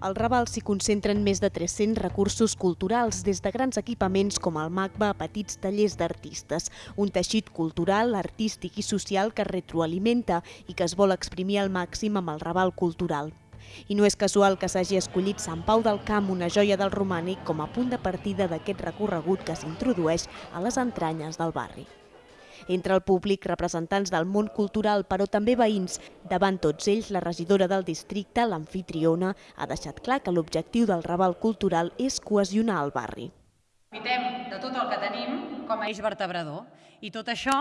Al Raval s'hi concentren més de 300 recursos culturals, des de grans equipaments com el MACBA a petits tallers d'artistes, un teixit cultural, artístic i social que retroalimenta i que es vol exprimir al màxim amb el Raval cultural. I no és casual que s'hagi escollit Sant Pau del Camp, una joia del romànic, com a punt de partida d'aquest recorregut que s'introdueix a les entranyes del barri. Entre el públic, representants del món cultural, però també veïns. Davant tots ells, la regidora del districte, l'anfitriona, ha deixat clar que l'objectiu del Raval Cultural és cohesionar el barri. Aprofitem de tot el que tenim com a eix vertebrador i tot això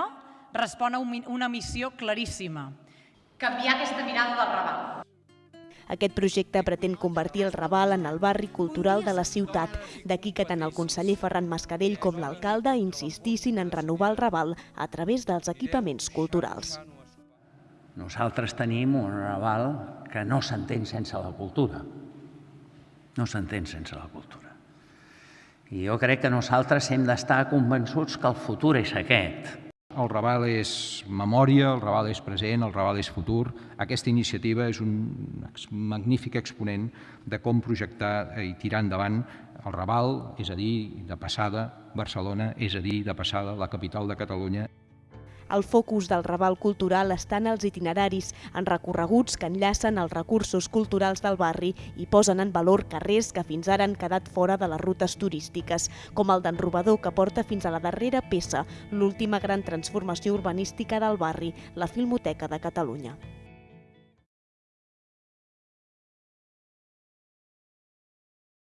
respon a una missió claríssima. Canviar aquesta mirada del Raval. Aquest projecte pretén convertir el Raval en el barri cultural de la ciutat. D'aquí que tant el conseller Ferran Mascarell com l'alcalde insistissin en renovar el Raval a través dels equipaments culturals. Nosaltres tenim un Raval que no s'entén sense la cultura. No s'entén sense la cultura. I jo crec que nosaltres hem d'estar convençuts que el futur és aquest. El Raval és memòria, el Raval és present, el Raval és futur. Aquesta iniciativa és un magnífic exponent de com projectar i tirar endavant el Raval, és a dir, de passada Barcelona, és a dir, de passada la capital de Catalunya. El focus del Raval Cultural està en els itineraris, en recorreguts que enllacen els recursos culturals del barri i posen en valor carrers que fins ara han quedat fora de les rutes turístiques, com el d'en Robador, que porta fins a la darrera peça, l'última gran transformació urbanística del barri, la Filmoteca de Catalunya.